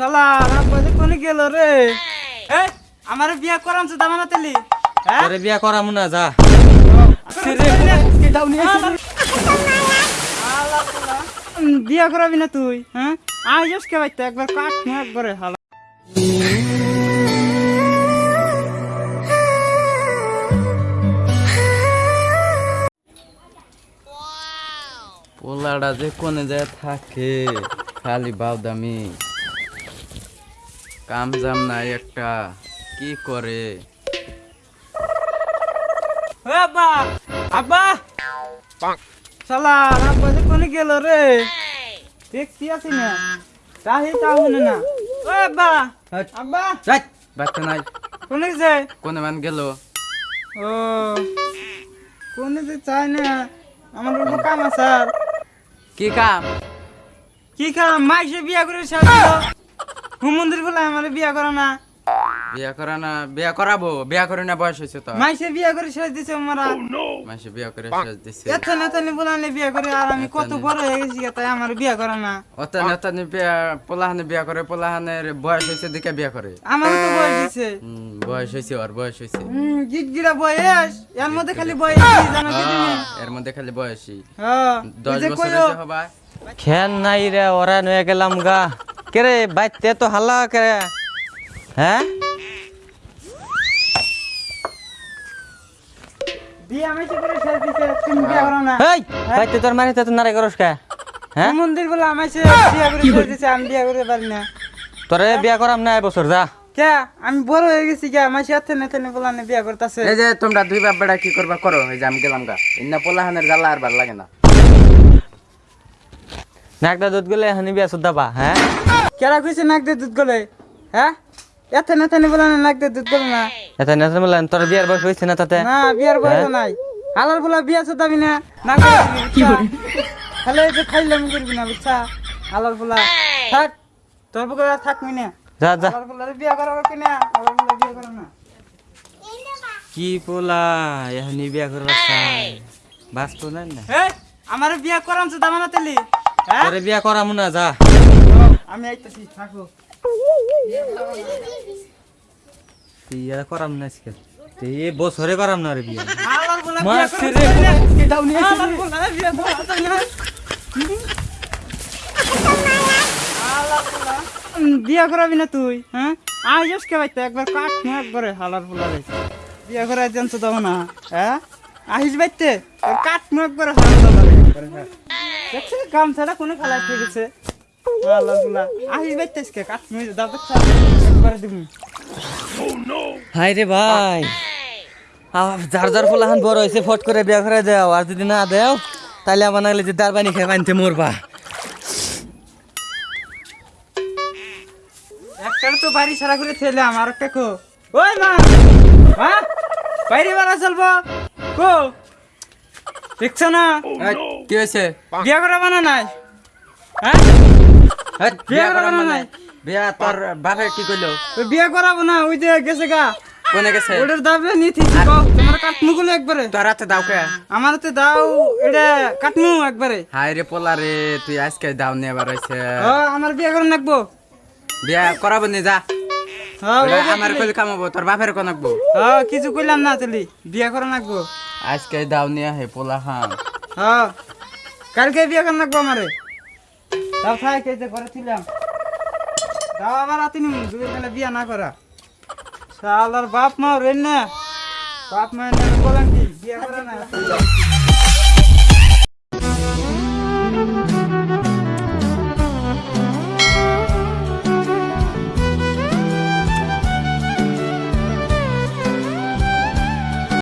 শালা রাব্বাজে কোনে গেল রে? এ আমার বিয়া করাম তো দামানা তেলি হ্যাঁ? বিয়া করাম না যা। উম, বিয়া করাবি না তুই হ্যাঁ? আইস কে বাইতে একবার কাট না একবারে হালা পোলাটা যে কোনে যায় থাকে খালি বাউদামি। কাম জাম নাই একটা। কি করে? আব্বা আব্বা! শালা রাব্বাজে কোনে গেল রে? দেখছি আছি না? তাহি না। ও আব্বা আব্বা! যাই বাচ্চা নাই। কোনে যে কোনে মান গেল? ও কোনে যে চাই না? আমার কাম আছে কি কাম? কি কাম? মাইসে বিয়া করে সাজিল। হুমন্দির বলে আমার বিয়া করে না। বিয়া করা না বিয়া করাবো বিয়া করে না বয়স হয়েছে তো। মাইসে বিয়া করে সাজ দিছে আমারা মাসে বিয়া করে শেষ দিছে। এত নেতানি বলালে বিয়া করে আর আমি কত বড় হয়ে গেছি তাই আমার বিয়া করে না। অত নেতানি বিয়া পোলাহানে বিয়া করে পোলাহানের বয়স হয়েছে দেখে বিয়া করে। আমার তো বয়স হুম, বয়স হয়েছে ওর বয়স হয়েছে। হুম গিট গিরা বয়স। এর মধ্যে খালি বয়স। কি জানো কি হ্যাঁ, এর মধ্যে খালি বয়সী হ্যাঁ দশ বছর হয়েছে হবা খেন নাই রে ওরা নয়ে গেলাম গা। কে রে বাইতে তো হাল্লা কে রে হ্যাঁ? বিয়া মাইসে করে সাজ দিছে তুমি বিয়া করো না? এই তোর মারি তো নারে করস কে? হ্যাঁ? মন্দির বলে আমাইছে বিয়া করে সাজ আমি বিয়া করে পারি না। তোরে বিয়া করাম না এবছর যা। কে আমি বড় হয়ে গেছি কে বলালে বিয়া করতেছে। এই যে তোমরা দুই বাপ বেড়া কি করবা করো? এই যে আমি গেলাম গা। ইন্না পোলাহানের জ্বালা আর ভালো লাগে না। নাকটা দুধ গেলে হানি বিয়া সুদ্ধা পা হ্যাঁ? কেরা কইছে নাক দিয়ে দুধ গলে? হ্যাঁ? এত নেতানি বলালে নাক দিয়ে দুধ গলে না? এটা নেতা বললেন তোর বিয়ার বয়স হয়েছে না তাতে? না বিয়ার বয়স নাই। হালার বলা বিয়া চোদাবি না। না কি করে খালে যে খাইলাম করবি না বুঝছা? হালার বলা থাক তোর বুকে আর থাকবি না যা যা। হালার বলা বিয়া করাবো কি না হালার বলা বিয়া করো না। কি পোলা এহানি বিয়া করবার চাই বাঁচতো না না এই আমার বিয়া করাম তো দামানা তেলি হ্যাঁ? তোরে বিয়া করাম না যা। আমি আইতাছি থাকো। বিয়া করাম না আজকে। এ বছরে করাম না রে বিয়া। রে। তো নিয়ে বলা বিয়া না। করাবি না তুই হ্যাঁ? আইস কে বাইতে একবার কাট না একবারে হালার বলা রে বিয়া করা জানছো দাও না হ্যাঁ? আহিস বাইতে কাট না একবারে হালার হ্যাঁ। দেখছিস কোনো খেলা ঠিক আছে হাই রে ভাই আহ, যার যার ফুলাহান বড় হয়েছে ফট করে বিয়া করে দেও আর যদি না দেও তাহলে আমার যে দার পানি খেয়ে পানিতে মরবা তো বাড়ি সারা করে ছেলে আমার একটা কো ওই মা হ্যাঁ বাইরে বাড়া চলবো কো দেখছ না কি হয়েছে বিয়া করা বানা নাই হ্যাঁ বিয়া করা করা না মানে? বিয়া তোর বাপে কি বিয়া করাবো না ওই যে গেছে গা। কোনে গেছে? ওটার দাবে নিতে তোমার কাটমু গুলো একবারে। তোর হাতে দাও কে? আমার তো দাও এটা কাটমু একবারে। হাই রে পোলা রে তুই আজকে দাও নিয়ে বার হয়েছে ও আমার বিয়া করে নাকবো বিয়া করাবো নি যা। ওটা আমার কইলে কামাবো তোর বাপের কোন হ্যাঁ কিছু কইলাম না তুলি বিয়া করে নাকবো আজকে দাও নিয়ে হে পোলা হ্যাঁ কালকে বিয়ে করে নাকবো আমারে। তাও থাক, এই যে আবার আতি নিম দুই বেলা বিয়া না করা। শালার বাপ মা রেন না বাপ মা বলেন কি, বিয়ে করে না?